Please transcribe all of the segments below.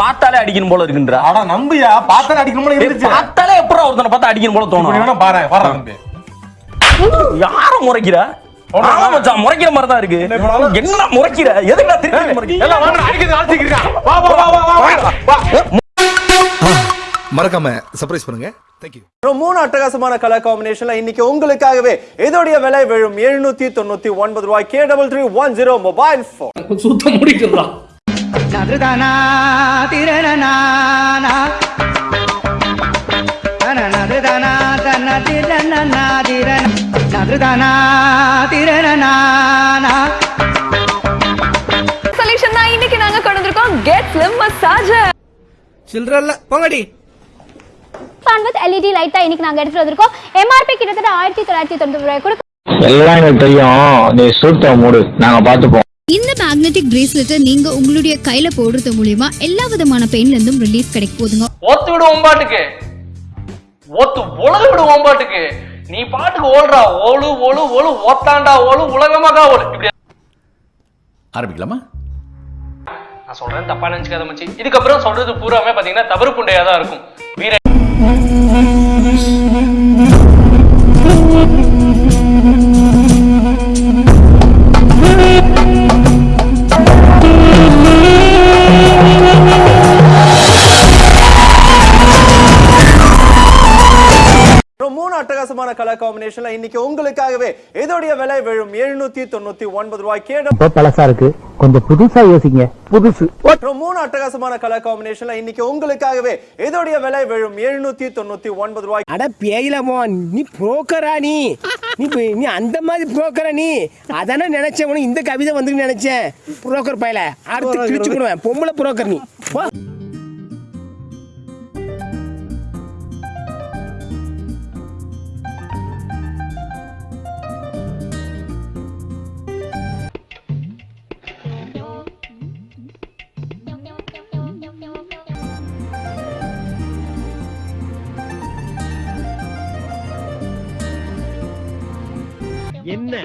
பார்த்தாலே அடிக்கணும் போல இருக்குன்றா. ஆனா நம்பியா பார்த்தாலே அடிக்கணும்னு இருந்துச்சு. பார்த்தாலே எப்பறம் ஒருத்தனை பார்த்தா அடிக்கணும் போல தோணும்? வேணா பாரு பாரு தம்பி யார முறைக்கிற? மச்சான் முறைக்கிற மாதிரி தான் இருக்கு. என்ன பண்ணாலும்? என்ன முறைக்கிற? எதுக்கு திருப்பி முறைக்கிற? எல்லாம் வாங்க அடிக்கிறது வா வா வா வா மறக்காம சர்ப்ரைஸ் பண்ணுங்க. தேங்க்யூ மூணு அட்டகாசமான கலர் காம்பினேஷன்ல இன்னைக்கு உங்களுக்காகவே இதோடைய விலை விழும் எழுநூத்தி தொண்ணூத்தி ஒன்பது ரூபாய். K double three one zero mobile phone சுத்தம் முடிக்கிறா. நதுதானா திரணனானா நதுதானா தன திரணனா திரண நதுதானா திரணனானா சொல்யூஷன் தான் இன்னைக்கு நாங்க கொண்டு வந்திருக்கோம். கெட் ஸ்லிம் மசாஜர் போங்கடி. ஃபன் வித் எல்இடி லைட் தான் இன்னைக்கு நாங்க எடுத்துட்டு வந்திருக்கோம். எம்ஆர்பி கிட்டத்தட்ட ஆயிரத்தி தொள்ளாயிரத்தி தொண்ணூறு ரூபாய் கொடுக்க எல்லாம் எனக்கு தெரியும். நீ சூத்த மூடு. நாங்க பாத்துப்போம் இந்த மேக்னெட்டிக் பிரேஸ்லெட்டை நீங்க உங்களுடைய கையில போடுறது மூலியமா எல்லா விதமான பெயின்ல இருந்தும் ரிலீஃப் கிடைக்க போதுங்க. ஒத்து விடு ஒம்பாட்டுக்கு ஒத்து உலக விடு ஒம்பாட்டுக்கு நீ பாட்டுக்கு ஓடுறா. ஓலு ஓலு ஒத்தாண்டா ஓலு உலகமாக்கா ஓலு இப்படி. ஆரம்பிக்கலாமா? நான் சொல்றேன் தப்பா நினைச்சுக்காத மச்சி. இதுக்கப்புறம் சொல்றது பூராமே பாத்தீங்கன்னா தவறு புண்டையா தான் இருக்கும். வீர மூணு அட்டகாசமான கலர் காம்பினேஷன்ல இன்னைக்கு உங்களுக்காகவே இதோடைய விலை விழும் எழுநூத்தி தொண்ணூத்தி ஒன்பது ரூபாய் கே பழசா இருக்கு. கொஞ்சம் புதுசா யோசிங்க. புதுசு. அப்புறம் மூணு அட்டகாசமான கலர் காம்பினேஷன்ல இன்னைக்கு உங்களுக்காகவே இதோடைய விலை விழும் எழுநூத்தி தொண்ணூத்தி ஒன்பது ரூபாய். அட பேயிலமோ நீ புரோக்கரா நீ? நீ நீ அந்த மாதிரி புரோக்கரா நீ? அதானே நினைச்சேன் உனக்கு இந்த கவிதை வந்து நினைச்சேன். புரோக்கர் பையல. அடுத்து கிழிச்சு போடுவேன். பொம்பளை புரோக்கர் நீ. போ.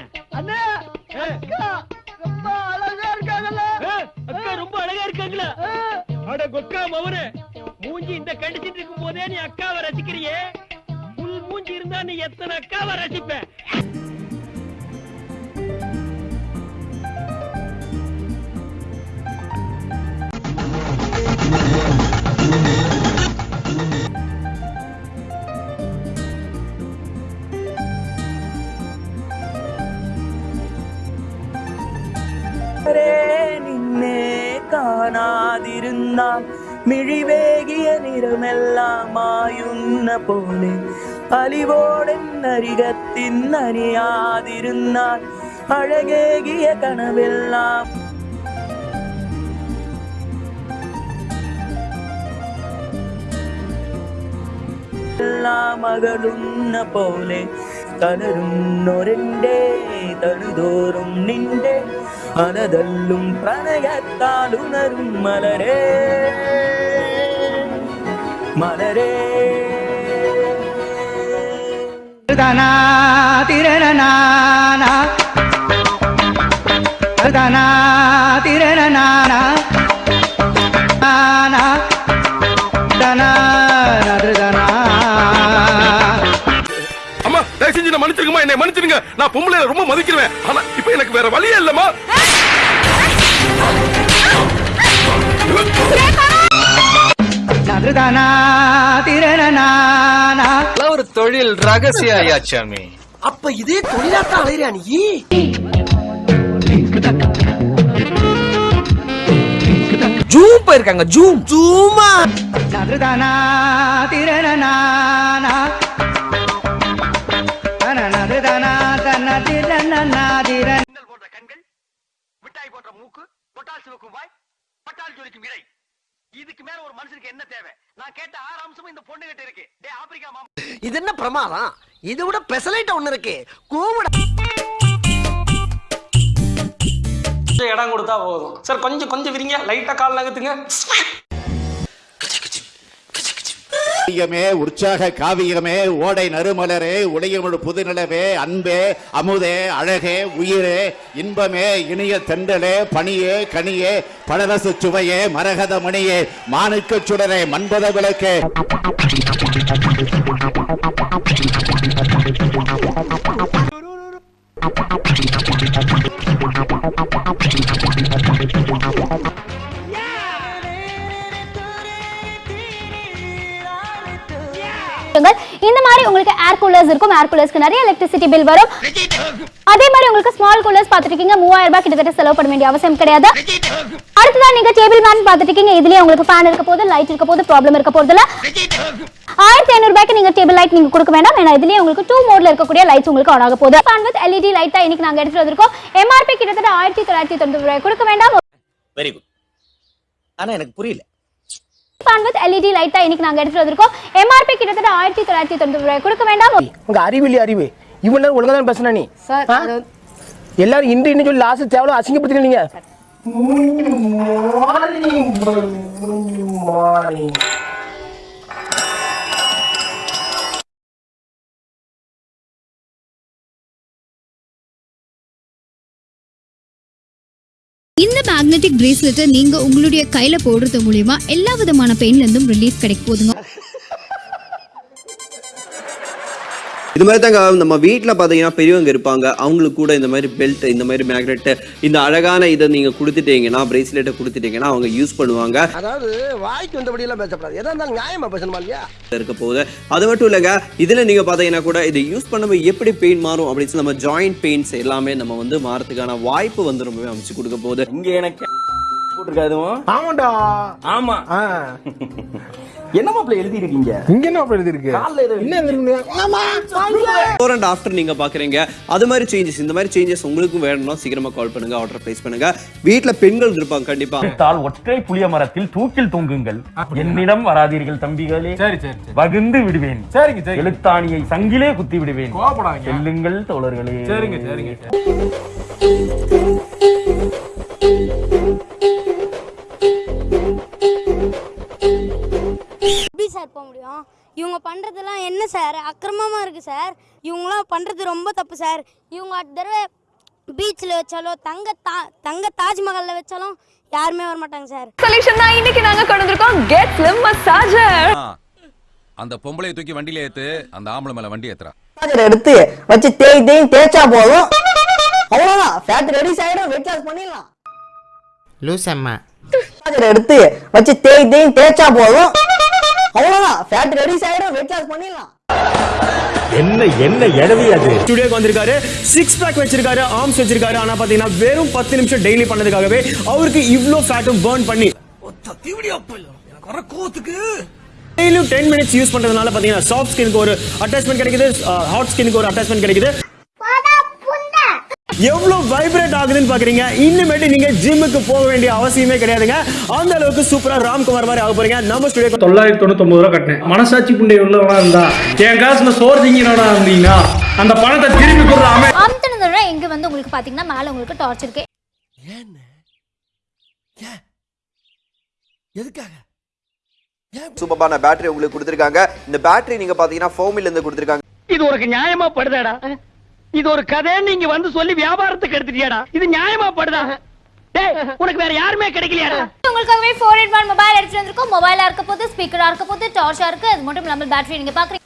அக்கா ரொம்ப அழகா இருக்காங்களா? அட கொக்கா மவனே மூஞ்சி இந்த கடிச்சிட்டு இருக்கும் போதே நீ அக்காவை ரசிக்கிறியே? புல் மூஞ்சி இருந்தா நீ எத்தனை அக்காவை ரசிப்ப? കർത്താവേ നിന്നെ കാണാതിരുന്നാൽ മിഴിവേകിയ നിറമെല്ലാമായുന്ന പോലെ അലിവോടൻ നരികത്തിന്നരിയാതിരുന്നാൽ അഴകേകിയ കണവെല്ലാം മകളുന്ന പോലെ കലരുന്നൊരെന്റെ തഴുതോറും നിന്റെ மனதல்லும் பிரணயத்தால் உணரும் மலரே. மலரே. தனா திரணனா தனா திரணனா மன்னிச்சிருக்கமா என்னை மன்னிச்சிருங்க. நான் பொம்பளை ரொம்ப மதிக்கிறேன் ஆனா இப்ப எனக்கு வேற வழியே இல்லம்மா. ஒரு தொழில் ரகசிய ஐயாச்சாமி அப்ப இதே தொழிலாத்தான் அலையிறியா நீ? ஜூம் போயிருக்காங்க ஜூம். ஜூமா திரண போன்ற கண்கள் மிட்டாய் போன்ற மூக்கு பொட்டால் சிவக்கும் வாய் பட்டால் ஜொலிக்கும் இறை. இதுக்கு மேல ஒரு மனுஷனுக்கு என்ன தேவை? நான் கேட்ட ஆறு அம்சமும் இந்த பொண்ணு கிட்ட இருக்கு. டே ஆப்பிரிக்கா மாமா. இது என்ன பிரமாதம்? இது விட பெசலைட் ஒண்ணு இருக்கு. கூவிட இடம் கொடுத்தா போதும். சார் கொஞ்சம் கொஞ்சம் விரிங்க. லைட்டா கால் நகர்த்துங்க. காவியமே உற்சாக காவியமே ஓடை நறுமலரே உடையமொழு புதுநிலவே அன்பே அமுதே அழகே உயிரே இன்பமே இனிய தெண்டலே பணியே கனியே பழரசு சுவையே மரகத மணியே மானுக்கு சுடரே மண்பத விளக்கே. Thank இந்த மாதிரி உங்களுக்கு ஏர் கூலர்ஸ் இருக்கும். ஏர் கூலர்ஸ்க்கு நிறைய எலக்ட்ரிசிட்டி பில் வரும். அதே மாதிரி உங்களுக்கு ஸ்மால் கூலர்ஸ் பார்த்துருக்கீங்க மூவாயிரம் ரூபாய் கிட்டத்தட்ட செலவு பண்ண வேண்டிய அவசியம் கிடையாது. அடுத்ததான் நீங்க டேபிள் மேன் பார்த்துருக்கீங்க இதுலயே உங்களுக்கு ஃபேன் இருக்க போது லைட் இருக்க போது ப்ராப்ளம் இருக்க போறது இல்ல. ஆயிரத்தி ஐநூறு ரூபாய்க்கு நீங்க டேபிள் லைட் நீங்க கொடுக்க வேண்டாம். ஏன்னா இதுலயே உங்களுக்கு டூ மோட்ல இருக்கக்கூடிய லைட்ஸ் உங்களுக்கு ஆன் ஆக போகுது. ஃபேன் வித் எல்இடி லைட் தான் இன்னைக்கு நாங்க எடுத்துட்டு வந்திருக்கோம். எம்ஆர்பி கிட்டத்தட்ட ஆயிரத்தி தொள்ளாயிரத்தி தொண்ணூறு ரூபாய் கொடுக்க வேண்டாம். வெரி குட் ஆனா எனக்கு புரியல. ஃபேன் வித் எல்இடி லைட் தான் இன்னைக்கு நாங்க எடுத்துட்டு வந்திருக்கோம். எம்ஆர்பி கிட்டத்தட்ட ஆயிரத்தி தொள்ளாயிரத்தி தொண்ணூறு ரூபாய். கொடுக்க வேண்டாம் உங்க அறிவு இல்லையா அறிவு. இவ்வளவு நேரம் ஒழுங்கா தான் பேசுனா நீ? ஆ? எல்லாரும் இன்று இன்னும் சொல்லி லாஸ்ட் தேவலாம் அசிங்கப்படுத்துறீங்க நீங்க. மேக்னெட்டிக் பிரேஸ்லெட்டை நீங்கள் உங்களுடைய கையில் போடுறது மூலியமா எல்லா விதமான பெயின்லேருந்தும் ரிலீஃப் கிடைக்க போதுங்க. இது மாதிரி தாங்க நம்ம வீட்டில் பார்த்தீங்கன்னா பெரியவங்க இருப்பாங்க. அவங்களுக்கு கூட இந்த மாதிரி பெல்ட் இந்த மாதிரி மேக்னெட் இந்த அழகான இதை நீங்கள் கொடுத்துட்டீங்கன்னா பிரேஸ்லெட்டை கொடுத்துட்டீங்கன்னா அவங்க யூஸ் பண்ணுவாங்க. அதாவது வாய்க்கு வந்தபடி எல்லாம் பேசப்படாது எதா இருந்தாலும் நியாயமா பேசணுமா இல்லையா? இருக்க போகுது. அது மட்டும் இல்லைங்க இதில் நீங்கள் பார்த்தீங்கன்னா கூட இதை யூஸ் பண்ணும்போது எப்படி பெயின் மாறும் அப்படின்னு சொல்லி நம்ம ஜாயிண்ட் பெயின்ஸ் எல்லாமே நம்ம வந்து மாறதுக்கான வாய்ப்பு வந்து ரொம்பவே அமைச்சு கொடுக்க போகுது. இங்க எனக்கு போட்டிருக்காதுவும் ஆமாண்டா. ஆமா. ஆ. என்ன மாப்பிள்ள எழுதி இருக்கீங்க இங்க என்ன எழுதி இருக்கு கால்ல ஏதோ என்ன எழுதிருக்கு ஆமா ஃபோர் அண்ட் ஆஃப்டர் நீங்க பாக்குறீங்க. அது மாதிரி சேஞ்சஸ் இந்த மாதிரி சேஞ்சஸ் உங்களுக்கும் வேணும்னா சீக்கிரமா கால் பண்ணுங்க ஆர்டர் பிளேஸ் பண்ணுங்க. வீட்ல பெண்கள் இருப்பாங்க கண்டிப்பா. தால் ஒற்றை புளிய மரத்தில் தூக்கில் தொங்குங்கள். என்னிடம் வராதீர்கள் தம்பிகளே. சரி சரி சரி. வகுந்து விடுவேன். சரிங்க சரி எழுத்தாணியை சங்கிலே குத்தி விடுவேன். கோவப்படாதீங்க செல்லுங்கள் தோழர்களே. சரிங்க சரிங்க. சார் போக முடியும் இவங்க பண்ணுறதெல்லாம் என்ன சார்? அக்கிரமமாக இருக்குது சார். இவங்களாம் பண்ணுறது ரொம்ப தப்பு சார். இவங்க அடுத்த தடவை பீச்சில் வச்சாலும் தங்க தா தங்க தாஜ்மஹாலில் வச்சாலும் யாருமே வர மாட்டாங்க சார். சொல்யூஷன் தான் இன்னைக்கு நாங்க கொண்டு வந்திருக்கோம் கெட் ஸ்லிம் மசாஜர் அந்த பொம்பளைய தூக்கி வண்டியில ஏத்து அந்த ஆம்பளை மேல வண்டி ஏத்துறா. எடுத்து வச்சு தேய் தேய் தேய்ச்சா போதும். அவ்வளவுதான். ஃபேட் ரெடியூஸ் ஆயிடும். வெயிட் லாஸ் பண்ணிடலாம். லூஸ் அம்மா. எடுத்து வச்சு தேய் தேய் தேய்ச்சா போதும். அவ்வளவுதான். ஃபேட் ரெடியூஸ் ஆயிடும் வெயிட் லாஸ் பண்ணிடலாம். என்ன என்ன அது? ஸ்டுடியோக்கு வந்திருக்காரு சிக்ஸ் பேக் வச்சிருக்காரு ஆர்ம்ஸ் வச்சிருக்காரு. ஆனா பாத்தீங்கன்னா வெறும் பத்து நிமிஷம் டெய்லி பண்ணதுக்காகவே அவருக்கு இவ்ளோ ஃபேட்டும் பர்ன் பண்ணி. டெய்லியும் டென் மினிட்ஸ் யூஸ் பண்றதுனால பாத்தீங்கன்னா சாஃப்ட் ஸ்கினுக்கு ஒரு அட்டாச்மெண்ட் கிடைக்குது ஹாட் ஸ்கினுக்கு ஒரு அட்டாச்மெண்ட் கிடைக்குது. எவ்வளவு வைப்ரேட் ஆகுதுன்னு பாக்குறீங்க? இனிமேட்டு நீங்க ஜிம்முக்கு போக வேண்டிய அவசியமே கிடையாதுங்க. அந்த அளவுக்கு சூப்பரா ராம்குமார் மாதிரி ஆக போறீங்க. நம்ம ஸ்டுடியோ தொள்ளாயிரத்தி தொண்ணூத்தி ரூபா கட்டினேன். மனசாட்சி புண்டை உள்ளவனா இருந்தா என் காசுல சோறு திங்கினவனா இருந்தீங்கன்னா அந்த பணத்தை திருப்பி கொடுறாம அமுத்தினதோட இங்க வந்து உங்களுக்கு பாத்தீங்கன்னா மேல உங்களுக்கு டார்ச் இருக்கு. சூப்பரான பேட்டரி உங்களுக்கு கொடுத்துருக்காங்க. இந்த பேட்டரி நீங்க பாத்தீங்கன்னா ஃபோமில் இருந்து கொடுத்துருக்காங்க. இது உனக்கு நியாயமா படுதாடா? இது ஒரு கதை நீங்க வந்து சொல்லி வியாபாரத்துக்கு எடுத்துட்டியாடா? இது நியாயமா படுதா? டேய் உனக்கு வேற யாருமே கிடைக்கலையாடா? உங்களுக்காகவே ஃபோர் எயிட் ஒன் மொபைல் எடுத்துட்டு வந்திருக்கோம். மொபைலா இருக்க போது ஸ்பீக்கரா இருக்க போது டார்ச்சா இருக்கு. அது மட்டும் இல்லாமல் பேட்டரி நீங்க பாக்குறீங்க.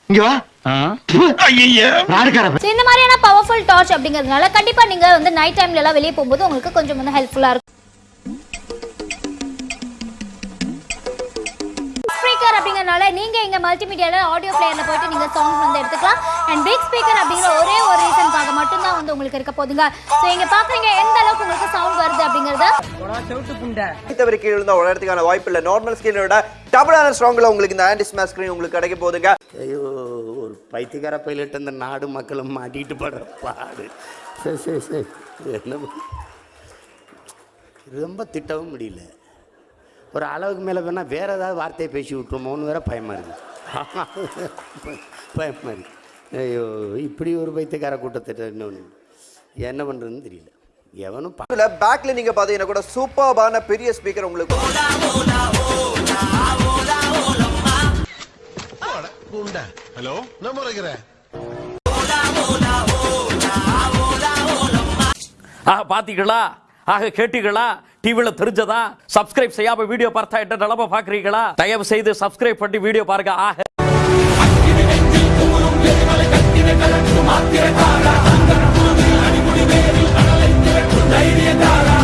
இந்த மாதிரியான பவர்ஃபுல் டார்ச் அப்படிங்கிறதுனால கண்டிப்பா நீங்க வந்து நைட் டைம்ல எல்லாம் வெளியே போகும்போது உங்களுக்கு கொஞ்சம் வந்து ஹெல்ப்ஃபுல்லா இருக்கும். ஸ்பீக்கர் அப்படிங்கறனால நீங்க இங்க மல்டிமீடியால ஆடியோ பிளேயர்ல போயிட்டு நீங்க சாங்ஸ் வந்து எடுத்துக்கலாம். அண்ட் பிக் ஸ்பீக்கர் அப்படிங்கிற ஒரே ஒரு ரீசனுக்காக மட்டும் தான் வந்து உங்களுக்கு இருக்க போதுங்க. சோ இங்க பாக்குறீங்க எந்த அளவுக்கு உங்களுக்கு சவுண்ட் வருது அப்படிங்கறத. தவிர கீழே இருந்தா உடனடிக்கான வாய்ப்பு இல்ல. நார்மல் ஸ்கிரீனோட டபுளான ஸ்ட்ராங்ல உங்களுக்கு இந்த ஆன்டி ஸ்மாஷ் ஸ்கிரீன் உங்களுக்கு கிடைக்க போகுதுங்க ஐயோ ஒரு பைத்தியக்கார பைலட் இந்த நாடு மக்களும் மாட்டிட்டு படுற பாடு. சரி சரி சரி என்ன? ரொம்ப திட்டவும் முடியல. ஒரு அளவுக்கு மேலே வேணால் வேற ஏதாவது வார்த்தையை பேசி விட்டுருமோன்னு வேற பயமா இருக்கு. பயமா இருக்கு. ஐயோ இப்படி ஒரு பைத்தியக்கார கூட்டத்திட்ட இன்னொன்று என்ன பண்ணுறதுன்னு தெரியல. எவனும் பா- இதுல பேக்ல நீங்க பாத்தீங்கன்னா கூட சூப்பர்பான பெரிய ஸ்பீக்கர் உங்களுக்கு ஹலோ? நான் முறைகிறேன் ஆக பாத்தீங்களா? ஆக கேட்டீங்களா? டிவில தெரிஞ்சதா? சப்ஸ்கிரைப் செய்யாம வீடியோ பார்த்தா என்ன நிலம பாக்குறீங்களா தயவு செய்து சப்ஸ்கிரைப் பண்ணி வீடியோ பாருங்க. ஆக தைரியக்காரா